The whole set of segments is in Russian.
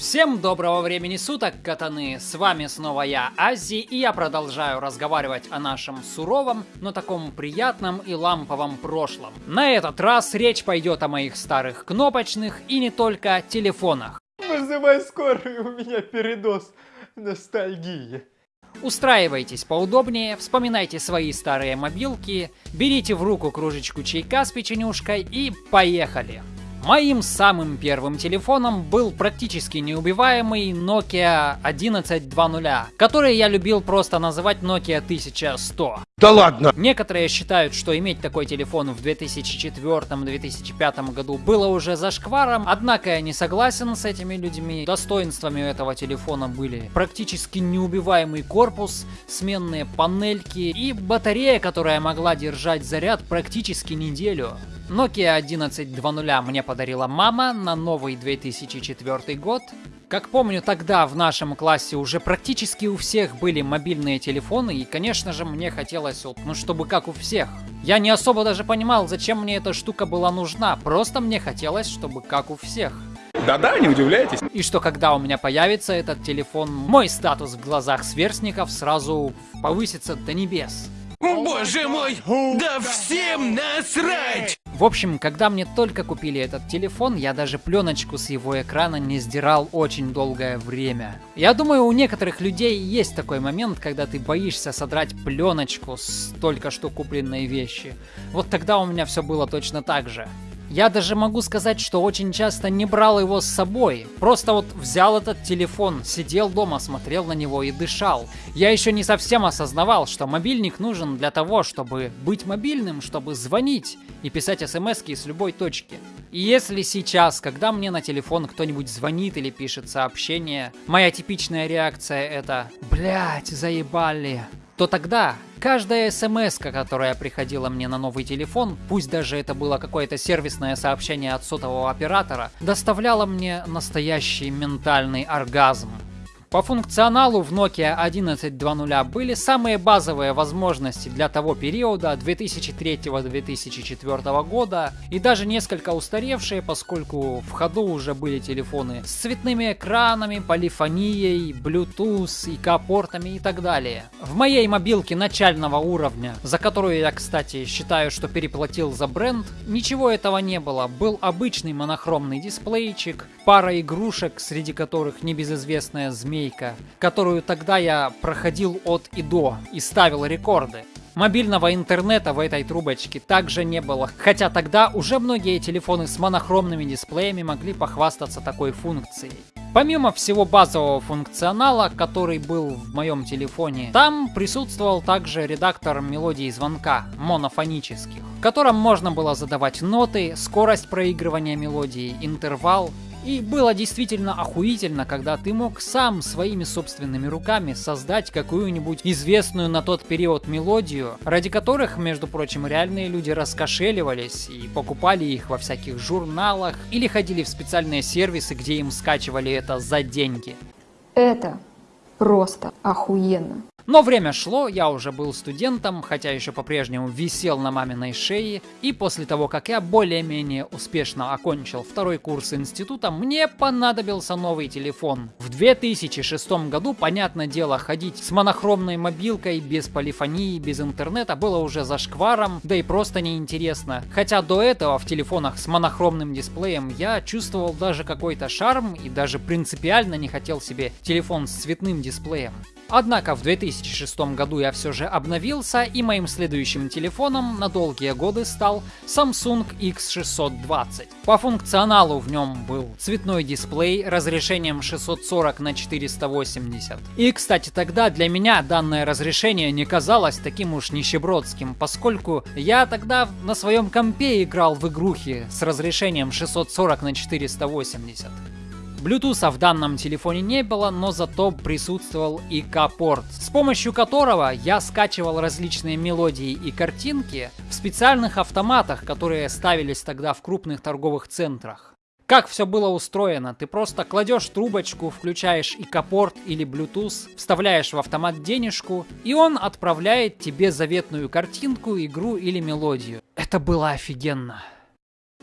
Всем доброго времени суток, катаны! С вами снова я, Ази, и я продолжаю разговаривать о нашем суровом, но таком приятном и ламповом прошлом. На этот раз речь пойдет о моих старых кнопочных и не только телефонах. Вызывай скорую, у меня передоз ностальгии. Устраивайтесь поудобнее, вспоминайте свои старые мобилки, берите в руку кружечку чайка с печенюшкой и поехали! Моим самым первым телефоном был практически неубиваемый Nokia 1120, который я любил просто называть Nokia 1100. Да ладно! Некоторые считают, что иметь такой телефон в 2004-2005 году было уже зашкваром, однако я не согласен с этими людьми. Достоинствами этого телефона были практически неубиваемый корпус, сменные панельки и батарея, которая могла держать заряд практически неделю. Nokia 1120 мне подарила мама на новый 2004 год. Как помню, тогда в нашем классе уже практически у всех были мобильные телефоны, и, конечно же, мне хотелось, вот, ну, чтобы как у всех. Я не особо даже понимал, зачем мне эта штука была нужна, просто мне хотелось, чтобы как у всех. Да-да, не удивляйтесь. И что когда у меня появится этот телефон, мой статус в глазах сверстников сразу повысится до небес. Боже мой, да всем насрать! В общем, когда мне только купили этот телефон, я даже пленочку с его экрана не сдирал очень долгое время. Я думаю, у некоторых людей есть такой момент, когда ты боишься содрать пленочку с только что купленной вещи. Вот тогда у меня все было точно так же. Я даже могу сказать, что очень часто не брал его с собой. Просто вот взял этот телефон, сидел дома, смотрел на него и дышал. Я еще не совсем осознавал, что мобильник нужен для того, чтобы быть мобильным, чтобы звонить и писать смс с любой точки. И если сейчас, когда мне на телефон кто-нибудь звонит или пишет сообщение, моя типичная реакция это «Блять, заебали», то тогда каждая смс, которая приходила мне на новый телефон, пусть даже это было какое-то сервисное сообщение от сотового оператора, доставляла мне настоящий ментальный оргазм. По функционалу в Nokia 11.2.0 были самые базовые возможности для того периода 2003-2004 года и даже несколько устаревшие, поскольку в ходу уже были телефоны с цветными экранами, полифонией, Bluetooth, ИК-портами и так далее. В моей мобилке начального уровня, за которую я, кстати, считаю, что переплатил за бренд, ничего этого не было. Был обычный монохромный дисплейчик, пара игрушек, среди которых небезызвестная змея змейка, которую тогда я проходил от и до и ставил рекорды. Мобильного интернета в этой трубочке также не было, хотя тогда уже многие телефоны с монохромными дисплеями могли похвастаться такой функцией. Помимо всего базового функционала, который был в моем телефоне, там присутствовал также редактор мелодий звонка, монофонических, в котором можно было задавать ноты, скорость проигрывания мелодии, интервал и было действительно охуительно, когда ты мог сам своими собственными руками создать какую-нибудь известную на тот период мелодию, ради которых, между прочим, реальные люди раскошеливались и покупали их во всяких журналах или ходили в специальные сервисы, где им скачивали это за деньги. Это просто охуенно. Но время шло, я уже был студентом, хотя еще по-прежнему висел на маминой шее, и после того, как я более-менее успешно окончил второй курс института, мне понадобился новый телефон. В 2006 году, понятное дело, ходить с монохромной мобилкой, без полифонии, без интернета было уже зашкваром, да и просто неинтересно. Хотя до этого в телефонах с монохромным дисплеем я чувствовал даже какой-то шарм и даже принципиально не хотел себе телефон с цветным дисплеем. Однако в 2006 году я все же обновился, и моим следующим телефоном на долгие годы стал Samsung X620. По функционалу в нем был цветной дисплей разрешением 640 на 480. И, кстати, тогда для меня данное разрешение не казалось таким уж нищебродским, поскольку я тогда на своем компе играл в игрухи с разрешением 640 на 480. Bluetooth в данном телефоне не было, но зато присутствовал ИК-порт, с помощью которого я скачивал различные мелодии и картинки в специальных автоматах, которые ставились тогда в крупных торговых центрах. Как все было устроено? Ты просто кладешь трубочку, включаешь ИК-порт или Bluetooth, вставляешь в автомат денежку, и он отправляет тебе заветную картинку, игру или мелодию. Это было офигенно.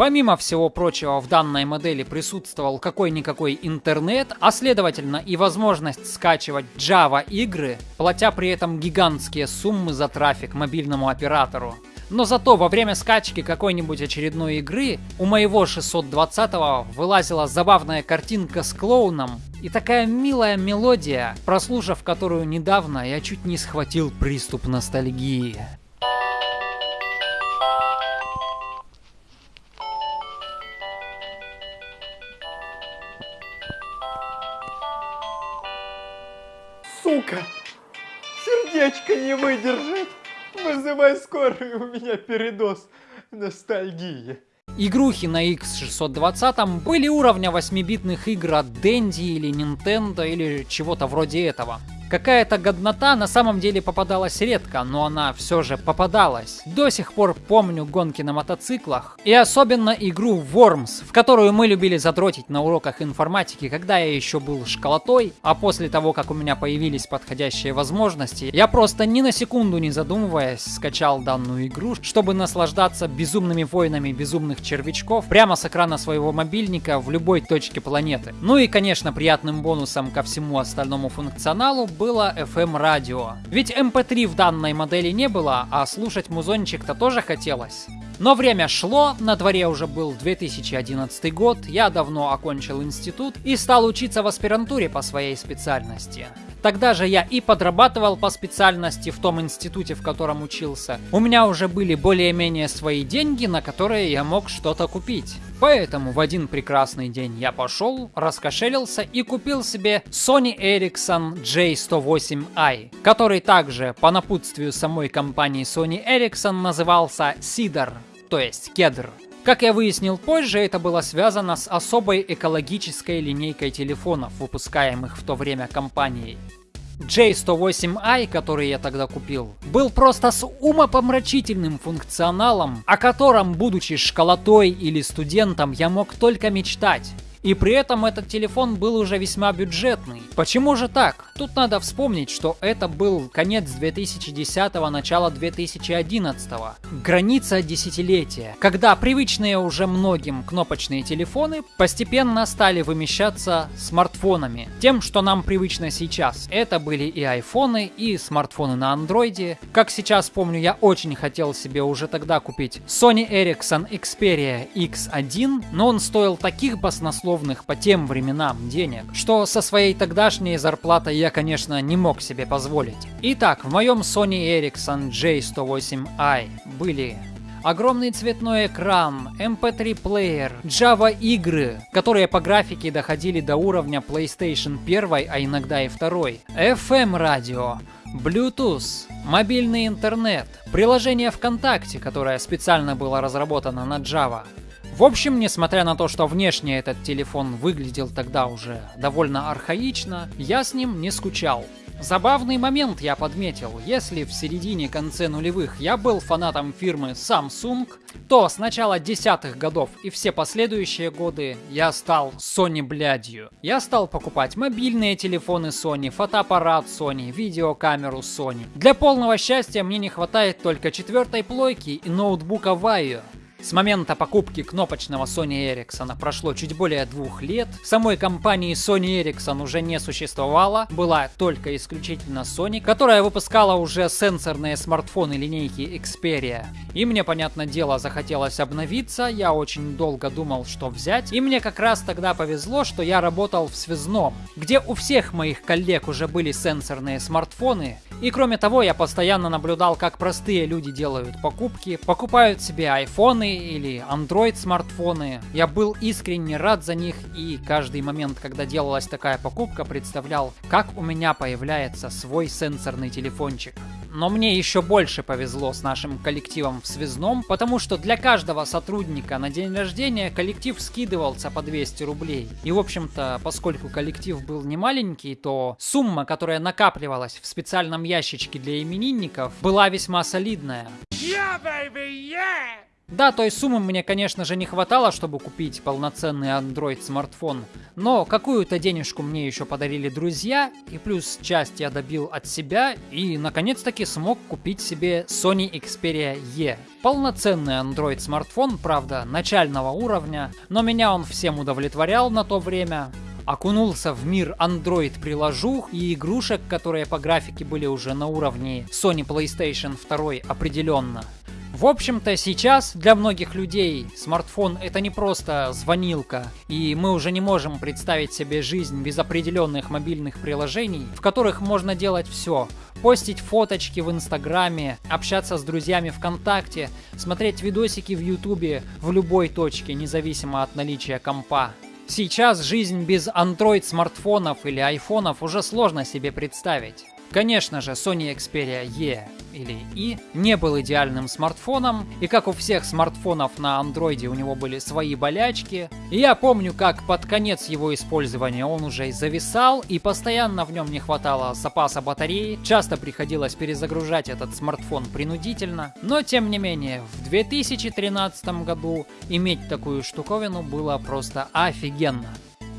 Помимо всего прочего, в данной модели присутствовал какой-никакой интернет, а следовательно и возможность скачивать Java игры, платя при этом гигантские суммы за трафик мобильному оператору. Но зато во время скачки какой-нибудь очередной игры у моего 620-го вылазила забавная картинка с клоуном и такая милая мелодия, прослушав которую недавно, я чуть не схватил приступ ностальгии. Сука! Сердечко не выдержит! Вызывай скорую, у меня передоз ностальгии. Игрухи на X620 были уровня 8-битных игр от Dendy или Nintendo или чего-то вроде этого. Какая-то годнота на самом деле попадалась редко, но она все же попадалась. До сих пор помню гонки на мотоциклах и особенно игру Worms, в которую мы любили задротить на уроках информатики, когда я еще был школотой, а после того, как у меня появились подходящие возможности, я просто ни на секунду не задумываясь скачал данную игру, чтобы наслаждаться безумными войнами безумных червячков прямо с экрана своего мобильника в любой точке планеты. Ну и конечно приятным бонусом ко всему остальному функционалу было FM радио. Ведь MP3 в данной модели не было, а слушать музончик-то тоже хотелось. Но время шло, на дворе уже был 2011 год, я давно окончил институт и стал учиться в аспирантуре по своей специальности. Тогда же я и подрабатывал по специальности в том институте, в котором учился. У меня уже были более-менее свои деньги, на которые я мог что-то купить. Поэтому в один прекрасный день я пошел, раскошелился и купил себе Sony Ericsson J108i, который также по напутствию самой компании Sony Ericsson назывался Cedar, то есть кедр. Как я выяснил позже, это было связано с особой экологической линейкой телефонов, выпускаемых в то время компанией. J108i, который я тогда купил, был просто с умопомрачительным функционалом, о котором, будучи школотой или студентом, я мог только мечтать. И при этом этот телефон был уже весьма бюджетный. Почему же так? Тут надо вспомнить, что это был конец 2010-го, начало 2011-го. Граница десятилетия, когда привычные уже многим кнопочные телефоны постепенно стали вымещаться смартфонами. Тем, что нам привычно сейчас. Это были и айфоны, и смартфоны на андроиде. Как сейчас помню, я очень хотел себе уже тогда купить Sony Ericsson Xperia X1, но он стоил таких баснословных условных по тем временам денег, что со своей тогдашней зарплатой я, конечно, не мог себе позволить. Итак, в моем Sony Ericsson J108i были огромный цветной экран, MP3 плеер, Java игры, которые по графике доходили до уровня PlayStation 1, а иногда и 2, FM радио, Bluetooth, мобильный интернет, приложение ВКонтакте, которое специально было разработано на Java, в общем, несмотря на то, что внешне этот телефон выглядел тогда уже довольно архаично, я с ним не скучал. Забавный момент я подметил. Если в середине-конце нулевых я был фанатом фирмы Samsung, то с начала десятых годов и все последующие годы я стал Sony блядью. Я стал покупать мобильные телефоны Sony, фотоаппарат Sony, видеокамеру Sony. Для полного счастья мне не хватает только четвертой плойки и ноутбука Vaio. С момента покупки кнопочного Sony Ericsson прошло чуть более двух лет. Самой компании Sony Ericsson уже не существовало, была только исключительно Sony, которая выпускала уже сенсорные смартфоны линейки Xperia. И мне, понятное дело, захотелось обновиться, я очень долго думал, что взять. И мне как раз тогда повезло, что я работал в связном, где у всех моих коллег уже были сенсорные смартфоны. И кроме того, я постоянно наблюдал, как простые люди делают покупки, покупают себе айфоны, или Android смартфоны. Я был искренне рад за них и каждый момент, когда делалась такая покупка, представлял, как у меня появляется свой сенсорный телефончик. Но мне еще больше повезло с нашим коллективом в связном, потому что для каждого сотрудника на день рождения коллектив скидывался по 200 рублей. И в общем-то, поскольку коллектив был не маленький, то сумма, которая накапливалась в специальном ящичке для именинников, была весьма солидная. Yeah, baby, yeah! Да, той суммы мне, конечно же, не хватало, чтобы купить полноценный Android смартфон, но какую-то денежку мне еще подарили друзья, и плюс часть я добил от себя, и наконец-таки смог купить себе Sony Xperia E. Полноценный Android смартфон, правда, начального уровня, но меня он всем удовлетворял на то время. Окунулся в мир Android приложух и игрушек, которые по графике были уже на уровне Sony PlayStation 2 определенно. В общем-то, сейчас для многих людей смартфон это не просто звонилка, и мы уже не можем представить себе жизнь без определенных мобильных приложений, в которых можно делать все. Постить фоточки в Инстаграме, общаться с друзьями ВКонтакте, смотреть видосики в Ютубе в любой точке, независимо от наличия компа. Сейчас жизнь без Android смартфонов или айфонов уже сложно себе представить. Конечно же, Sony Xperia E или E не был идеальным смартфоном, и как у всех смартфонов на андроиде у него были свои болячки. И я помню, как под конец его использования он уже зависал, и постоянно в нем не хватало запаса батареи, часто приходилось перезагружать этот смартфон принудительно. Но тем не менее, в 2013 году иметь такую штуковину было просто офигенно.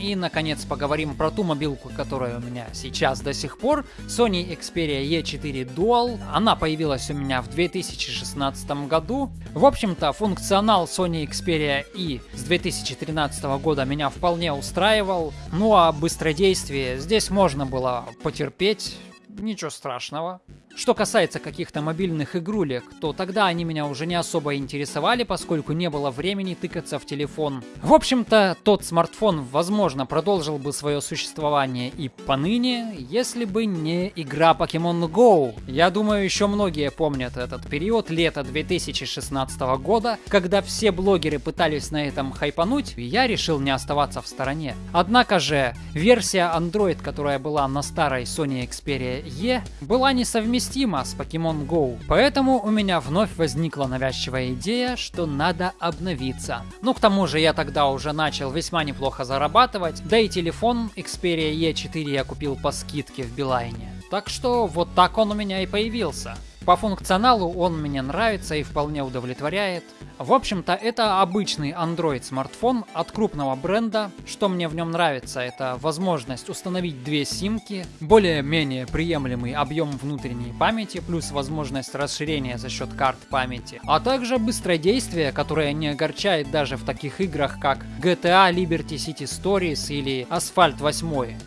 И, наконец, поговорим про ту мобилку, которая у меня сейчас до сих пор. Sony Xperia E4 Dual. Она появилась у меня в 2016 году. В общем-то, функционал Sony Xperia E с 2013 года меня вполне устраивал. Ну а быстродействие здесь можно было потерпеть. Ничего страшного. Что касается каких-то мобильных игрулек, то тогда они меня уже не особо интересовали, поскольку не было времени тыкаться в телефон. В общем-то, тот смартфон, возможно, продолжил бы свое существование и поныне, если бы не игра Pokemon Go. Я думаю, еще многие помнят этот период, лета 2016 года, когда все блогеры пытались на этом хайпануть, и я решил не оставаться в стороне. Однако же, версия Android, которая была на старой Sony Xperia E, была несовместима с Pokemon Go. Поэтому у меня вновь возникла навязчивая идея, что надо обновиться. Ну, к тому же я тогда уже начал весьма неплохо зарабатывать, да и телефон Xperia E4 я купил по скидке в Билайне. Так что вот так он у меня и появился. По функционалу он мне нравится и вполне удовлетворяет. В общем-то, это обычный Android смартфон от крупного бренда. Что мне в нем нравится, это возможность установить две симки, более-менее приемлемый объем внутренней памяти, плюс возможность расширения за счет карт памяти, а также быстродействие, которое не огорчает даже в таких играх, как GTA Liberty City Stories или Asphalt 8.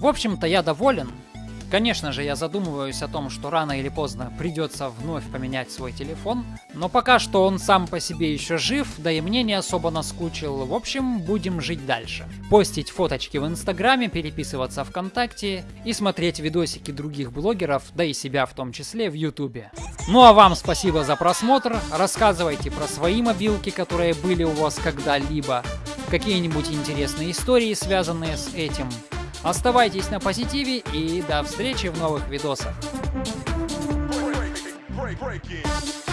В общем-то, я доволен. Конечно же, я задумываюсь о том, что рано или поздно придется вновь поменять свой телефон, но пока что он сам по себе еще жив, да и мне не особо наскучил. В общем, будем жить дальше. Постить фоточки в Инстаграме, переписываться ВКонтакте и смотреть видосики других блогеров, да и себя в том числе в Ютубе. Ну а вам спасибо за просмотр, рассказывайте про свои мобилки, которые были у вас когда-либо, какие-нибудь интересные истории, связанные с этим. Оставайтесь на позитиве и до встречи в новых видосах. break, break it.